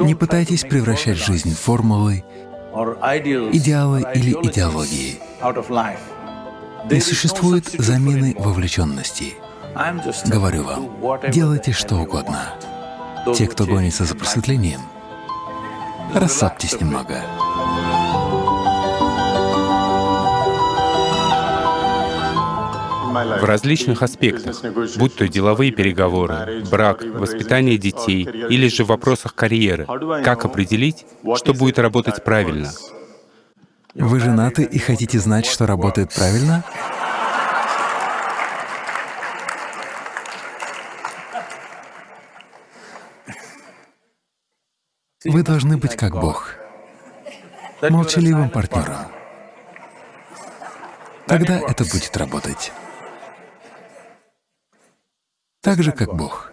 Не пытайтесь превращать жизнь в формулы, идеалы или идеологии. Не существует замены вовлеченности. Говорю вам, делайте что угодно. Те, кто гонится за просветлением, расслабьтесь немного. В различных аспектах, будь то деловые переговоры, брак, воспитание детей или же в вопросах карьеры. Как определить, что будет работать правильно? Вы женаты и хотите знать, что работает правильно? Вы должны быть как Бог, молчаливым партнером. Тогда это будет работать. Так же, как Бог.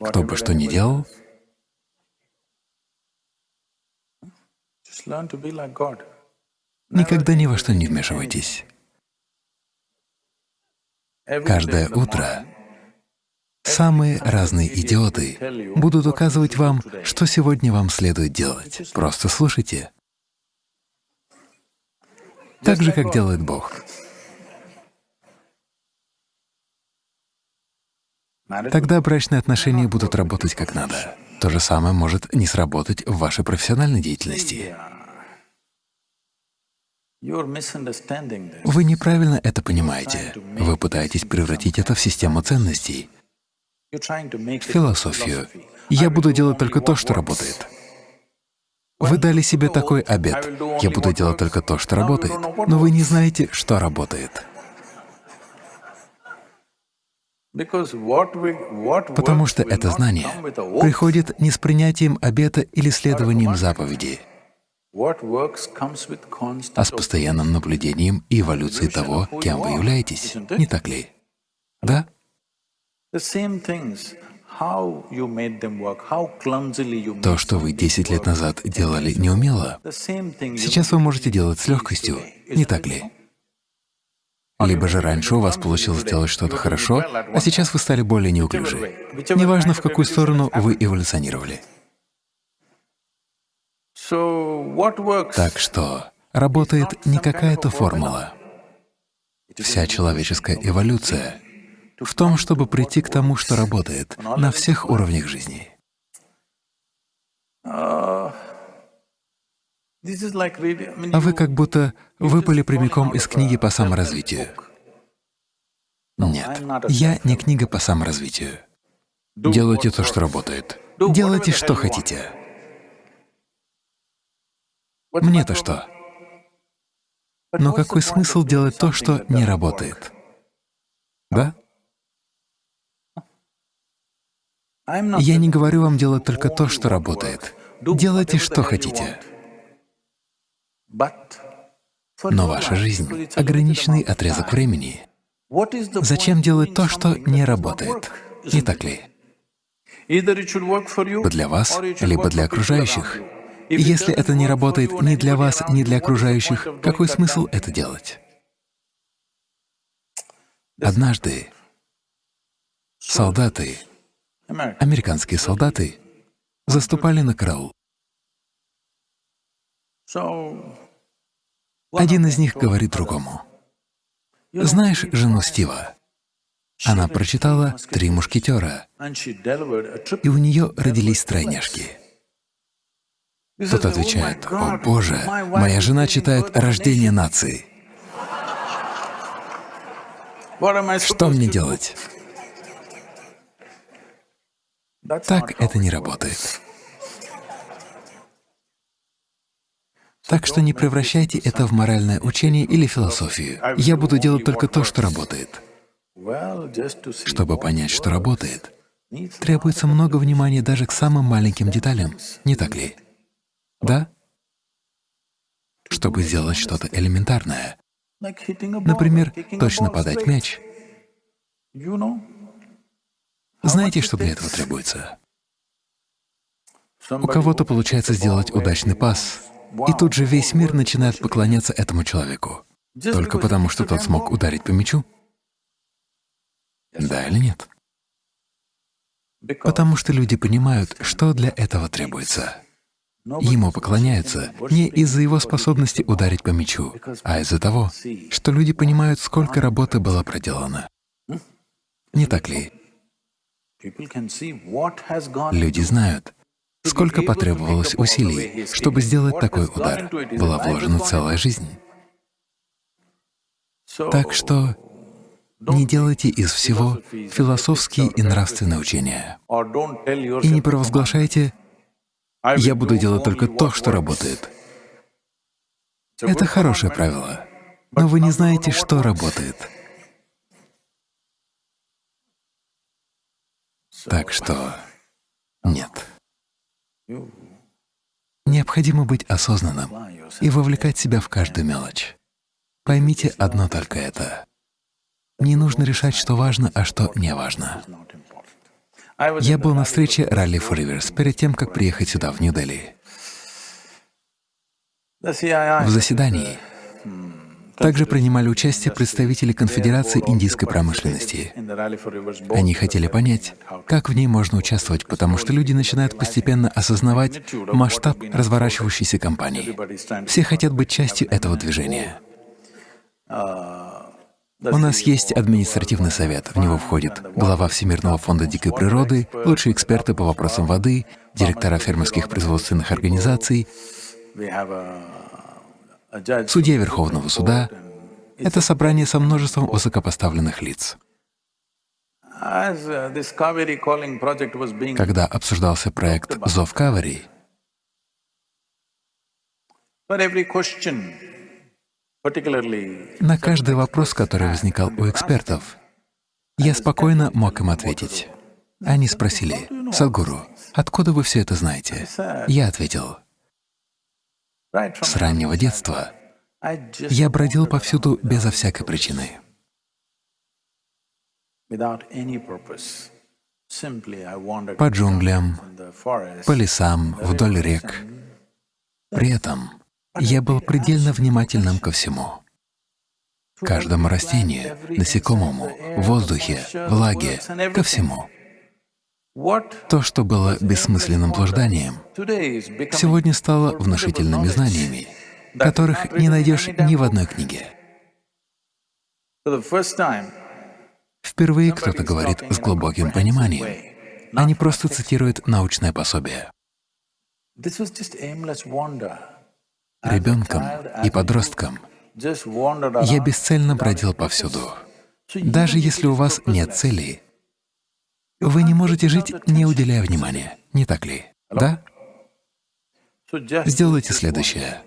Кто бы что ни делал, никогда ни во что не вмешивайтесь. Каждое утро самые разные идиоты будут указывать вам, что сегодня вам следует делать. Просто слушайте. Так же, как делает Бог. Тогда брачные отношения будут работать как надо. То же самое может не сработать в вашей профессиональной деятельности. Вы неправильно это понимаете. Вы пытаетесь превратить это в систему ценностей, в философию. Я буду делать только то, что работает. Вы дали себе такой обет. Я буду делать только то, что работает. Но вы не знаете, что работает. Потому что это знание приходит не с принятием обета или следованием заповеди, а с постоянным наблюдением и эволюцией того, кем вы являетесь, не так ли? Да? То, что вы 10 лет назад делали неумело, сейчас вы можете делать с легкостью, не так ли? Либо же раньше у вас получилось сделать что-то хорошо, а сейчас вы стали более неуклюжи. Неважно, в какую сторону вы эволюционировали. Так что работает не какая-то формула. Вся человеческая эволюция в том, чтобы прийти к тому, что работает на всех уровнях жизни. А вы как будто выпали прямиком из книги по саморазвитию. Нет, я не книга по саморазвитию. Делайте то, что работает. Делайте, что хотите. Мне-то что? Но какой смысл делать то, что не работает? Да? Я не говорю вам делать только то, что работает. Делайте, что хотите. Но ваша жизнь — ограниченный отрезок времени. Зачем делать то, что не работает? Не так ли? Для вас, либо для окружающих. И если это не работает ни для вас, ни для окружающих, какой смысл это делать? Однажды солдаты, американские солдаты, заступали на караул. Один из них говорит другому, «Знаешь жену Стива?» Она прочитала «Три мушкетера», и у нее родились тройняшки. Тот отвечает, «О, Боже, моя жена читает «Рождение нации». Что мне делать? Так это не работает. Так что не превращайте это в моральное учение или философию. Я буду делать только то, что работает. Чтобы понять, что работает, требуется много внимания даже к самым маленьким деталям, не так ли? Да? Чтобы сделать что-то элементарное, например, точно подать мяч, знаете, что для этого требуется? У кого-то получается сделать удачный пас, и тут же весь мир начинает поклоняться этому человеку. Только потому, что тот смог ударить по мячу? Да или нет? Потому что люди понимают, что для этого требуется. Ему поклоняются не из-за его способности ударить по мячу, а из-за того, что люди понимают, сколько работы было проделано. Не так ли? Люди знают, сколько потребовалось усилий, чтобы сделать такой удар. Была вложена целая жизнь. Так что не делайте из всего философские и нравственные учения. И не провозглашайте «я буду делать только то, что работает». Это хорошее правило, но вы не знаете, что работает. Так что нет. Необходимо быть осознанным и вовлекать себя в каждую мелочь. Поймите одно только это. Не нужно решать, что важно, а что не важно. Я был на встрече Rally for Rivers перед тем, как приехать сюда, в Нью-Дели. В заседании также принимали участие представители Конфедерации индийской промышленности. Они хотели понять, как в ней можно участвовать, потому что люди начинают постепенно осознавать масштаб разворачивающейся компании. Все хотят быть частью этого движения. У нас есть административный совет, в него входит глава Всемирного фонда дикой природы, лучшие эксперты по вопросам воды, директора фермерских производственных организаций, судья Верховного суда. Это собрание со множеством высокопоставленных лиц. Когда обсуждался проект «Зов Кавари», на каждый вопрос, который возникал у экспертов, я спокойно мог им ответить. Они спросили, «Садгуру, откуда вы все это знаете?» Я ответил, «С раннего детства я бродил повсюду безо всякой причины. По джунглям, по лесам, вдоль рек. При этом я был предельно внимательным ко всему. Каждому растению, насекомому, воздухе, влаге, ко всему. То, что было бессмысленным блужданием, сегодня стало внушительными знаниями, которых не найдешь ни в одной книге. Впервые кто-то говорит с глубоким пониманием, а не просто цитирует научное пособие ребенком и подростком, я бесцельно бродил повсюду. Даже если у вас нет цели, вы не можете жить, не уделяя внимания, не так ли? Да? Сделайте следующее.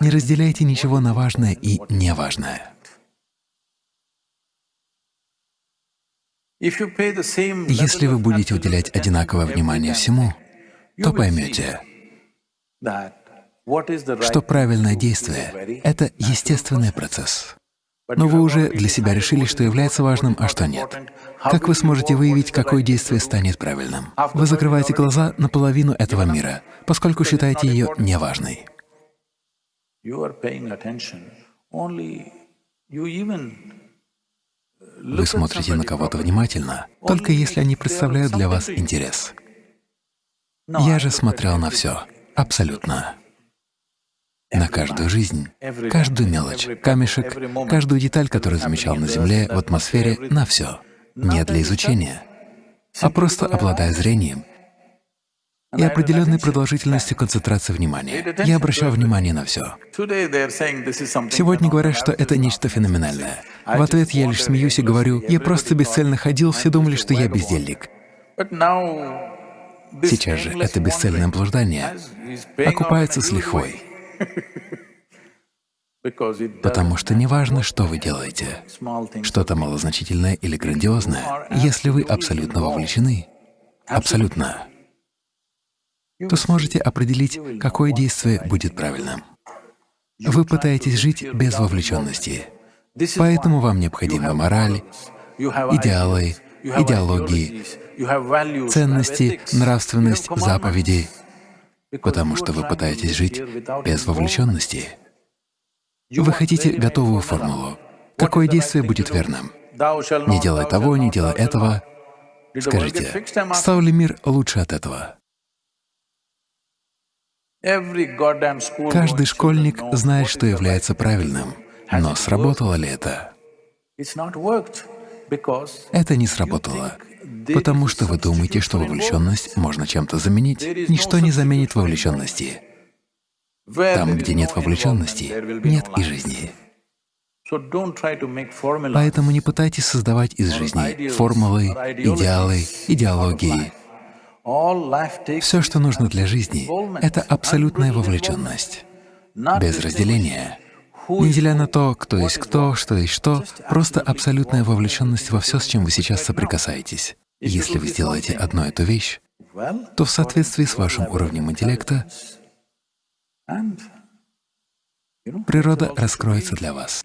Не разделяйте ничего на важное и неважное. Если вы будете уделять одинаковое внимание всему, то поймете, что правильное действие — это естественный процесс. Но вы уже для себя решили, что является важным, а что нет. Как вы сможете выявить, какое действие станет правильным? Вы закрываете глаза на половину этого мира, поскольку считаете ее неважной. Вы смотрите на кого-то внимательно, только если они представляют для вас интерес. Я же смотрел на все, абсолютно на каждую жизнь, каждую мелочь, камешек, каждую деталь, которую замечал на Земле, в атмосфере, на все. Не для изучения, а просто обладая зрением и определенной продолжительностью концентрации внимания. Я обращал внимание на все. Сегодня говорят, что это нечто феноменальное. В ответ я лишь смеюсь и говорю, я просто бесцельно ходил, все думали, что я бездельник. Сейчас же это бесцельное блуждание окупается с лихвой. Потому что неважно, что вы делаете, что-то малозначительное или грандиозное, если вы абсолютно вовлечены, абсолютно, то сможете определить, какое действие будет правильным. Вы пытаетесь жить без вовлеченности, поэтому вам необходима мораль, идеалы, идеологии, ценности, нравственность, заповеди, потому что вы пытаетесь жить без вовлеченности. Вы хотите готовую формулу. Какое действие будет верным? Не делай того, не делай этого. Скажите, стал ли мир лучше от этого? Каждый школьник знает, что является правильным, но сработало ли это? Это не сработало, потому что вы думаете, что вовлеченность можно чем-то заменить. Ничто не заменит вовлеченности. Там, где нет вовлеченности, нет и жизни. Поэтому не пытайтесь создавать из жизни формулы, идеалы, идеологии. Все, что нужно для жизни, — это абсолютная вовлеченность, без разделения. Не деля на то, кто есть кто, что есть что, просто абсолютная вовлеченность во все, с чем вы сейчас соприкасаетесь. Если вы сделаете одну эту вещь, то в соответствии с вашим уровнем интеллекта природа раскроется для вас.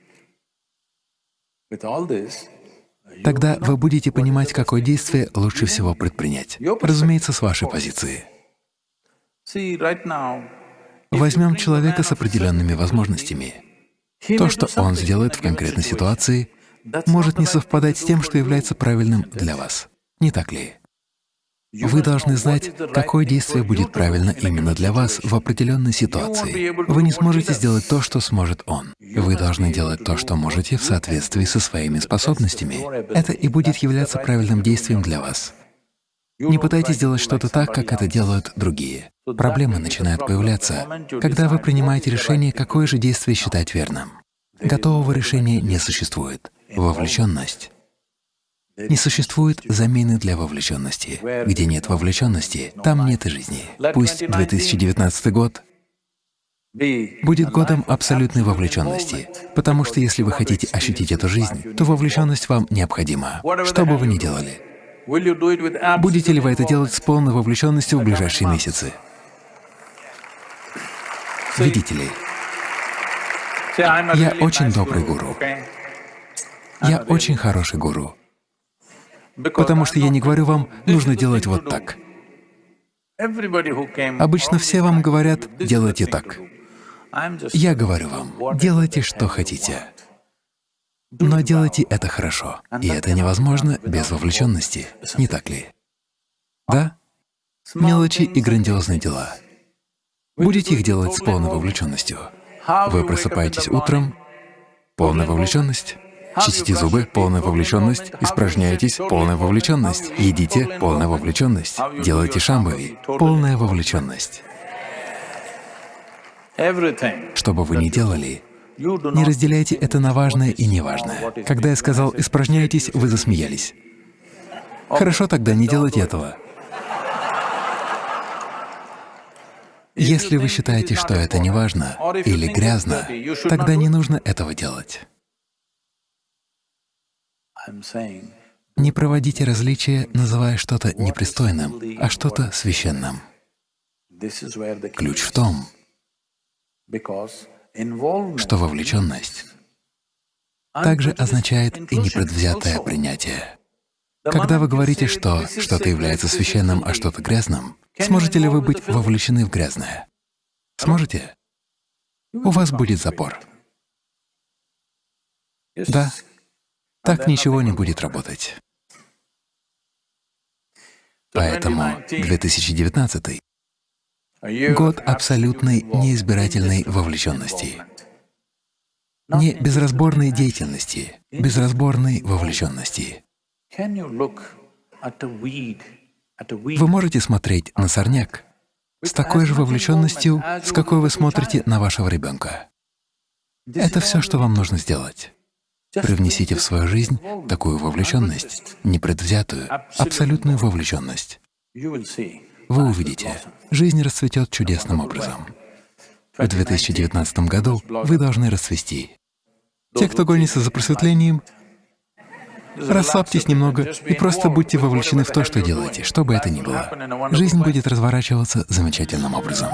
Тогда вы будете понимать, какое действие лучше всего предпринять. Разумеется, с вашей позиции. Возьмем человека с определенными возможностями. То, что он сделает в конкретной ситуации, может не совпадать с тем, что является правильным для вас. Не так ли? Вы должны знать, какое действие будет правильно именно для вас в определенной ситуации. Вы не сможете сделать то, что сможет он. Вы должны делать то, что можете в соответствии со своими способностями. Это и будет являться правильным действием для вас. Не пытайтесь делать что-то так, как это делают другие. Проблемы начинают появляться, когда вы принимаете решение, какое же действие считать верным. Готового решения не существует. Вовлеченность не существует замены для вовлеченности. Где нет вовлеченности, там нет и жизни. Пусть 2019 год будет годом абсолютной вовлеченности, потому что если вы хотите ощутить эту жизнь, то вовлеченность вам необходима, что бы вы ни делали. Будете ли вы это делать с полной вовлеченностью в ближайшие месяцы? Видите ли, я очень добрый гуру. Я очень хороший гуру. Потому что я не говорю вам, нужно делать вот так. Обычно все вам говорят, делайте так. Я говорю вам, делайте, что хотите. Но делайте это хорошо. И это невозможно без вовлеченности, не так ли? Да? Мелочи и грандиозные дела. Будете их делать с полной вовлеченностью. Вы просыпаетесь утром, полная вовлеченность. Чистите зубы — полная вовлеченность, испражняетесь — полная вовлеченность, едите — полная вовлеченность, делаете шамбави — полная вовлеченность. Что бы вы ни делали, не разделяйте это на важное и неважное. Когда я сказал «испражняетесь», вы засмеялись. Хорошо, тогда не делайте этого. Если вы считаете, что это неважно или грязно, тогда не нужно этого делать. Не проводите различия, называя что-то непристойным, а что-то священным. Ключ в том, что вовлеченность также означает и непредвзятое принятие. Когда вы говорите, что что-то является священным, а что-то грязным, сможете ли вы быть вовлечены в грязное? Сможете? У вас будет запор. Да, так ничего не будет работать. Поэтому 2019 — год абсолютной неизбирательной вовлеченности. Не безразборной деятельности, безразборной вовлеченности. Вы можете смотреть на сорняк с такой же вовлеченностью, с какой вы смотрите на вашего ребенка. Это все, что вам нужно сделать. Привнесите в свою жизнь такую вовлеченность, непредвзятую, абсолютную вовлеченность. Вы увидите, жизнь расцветет чудесным образом. В 2019 году вы должны расцвести. Те, кто гонится за просветлением, расслабьтесь немного и просто будьте вовлечены в то, что делаете, что бы это ни было. Жизнь будет разворачиваться замечательным образом.